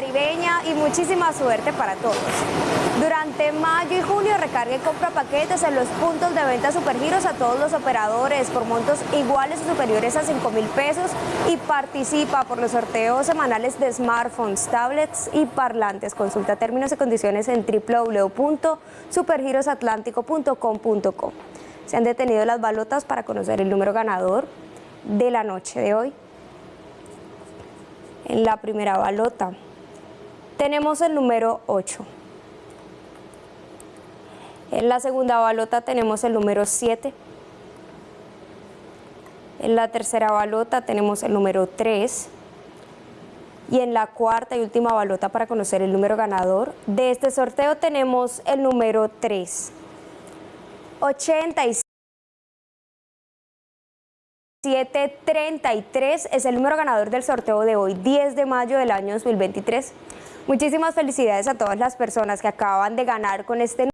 caribeña y muchísima suerte para todos. Durante mayo y junio recargue y compra paquetes en los puntos de venta Supergiros a todos los operadores por montos iguales o superiores a 5 mil pesos y participa por los sorteos semanales de smartphones, tablets y parlantes. Consulta términos y condiciones en www.supergirosatlántico.com.co. Se han detenido las balotas para conocer el número ganador de la noche de hoy. En la primera balota tenemos el número 8. En la segunda balota tenemos el número 7. En la tercera balota tenemos el número 3. Y en la cuarta y última balota para conocer el número ganador de este sorteo tenemos el número 3. 86. 733 es el número ganador del sorteo de hoy, 10 de mayo del año 2023. Muchísimas felicidades a todas las personas que acaban de ganar con este